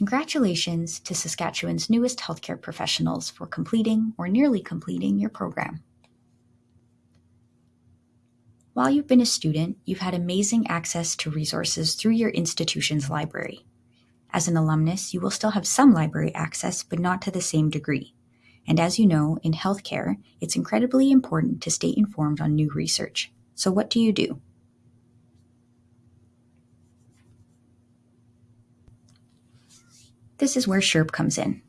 Congratulations to Saskatchewan's newest healthcare professionals for completing or nearly completing your program. While you've been a student, you've had amazing access to resources through your institution's library. As an alumnus, you will still have some library access, but not to the same degree. And as you know, in healthcare, it's incredibly important to stay informed on new research. So, what do you do? This is where SHIRP comes in.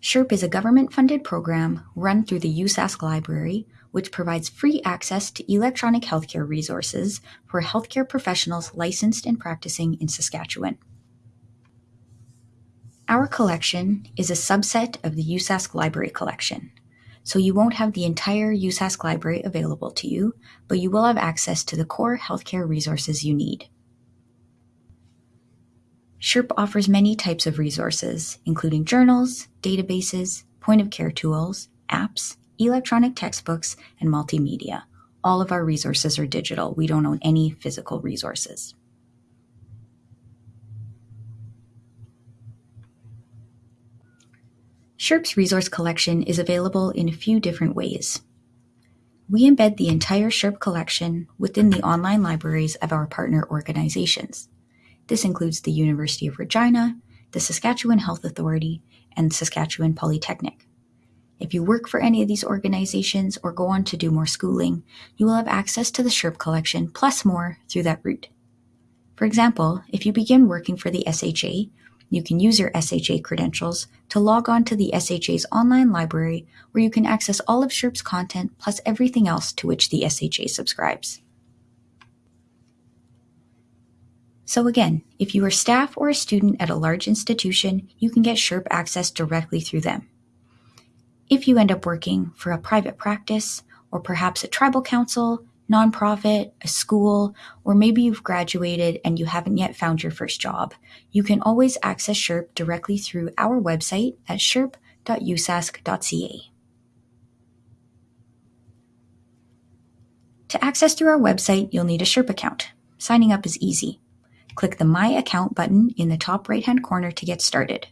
SHIRP is a government funded program run through the USask Library, which provides free access to electronic healthcare resources for healthcare professionals licensed and practicing in Saskatchewan. Our collection is a subset of the USask Library collection, so you won't have the entire USask library available to you, but you will have access to the core healthcare resources you need. SHIRP offers many types of resources, including journals, databases, point of care tools, apps, electronic textbooks, and multimedia. All of our resources are digital. We don't own any physical resources. SHIRP's resource collection is available in a few different ways. We embed the entire SHIRP collection within the online libraries of our partner organizations. This includes the University of Regina, the Saskatchewan Health Authority, and Saskatchewan Polytechnic. If you work for any of these organizations or go on to do more schooling, you will have access to the SHIRP collection plus more through that route. For example, if you begin working for the SHA, you can use your SHA credentials to log on to the SHA's online library where you can access all of SHIRP's content plus everything else to which the SHA subscribes. So again, if you are staff or a student at a large institution, you can get SHIRP access directly through them. If you end up working for a private practice or perhaps a tribal council, nonprofit, a school, or maybe you've graduated and you haven't yet found your first job, you can always access SHIRP directly through our website at shirp.usask.ca. To access through our website, you'll need a SHIRP account. Signing up is easy. Click the My Account button in the top right hand corner to get started.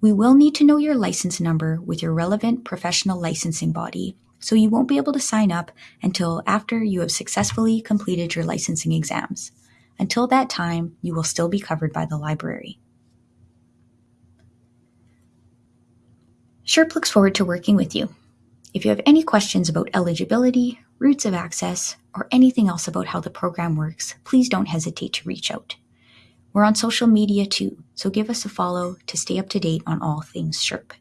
We will need to know your license number with your relevant professional licensing body, so you won't be able to sign up until after you have successfully completed your licensing exams. Until that time, you will still be covered by the library. SHIRP looks forward to working with you. If you have any questions about eligibility, routes of access, or anything else about how the program works, please don't hesitate to reach out. We're on social media too, so give us a follow to stay up to date on all things SHIRP.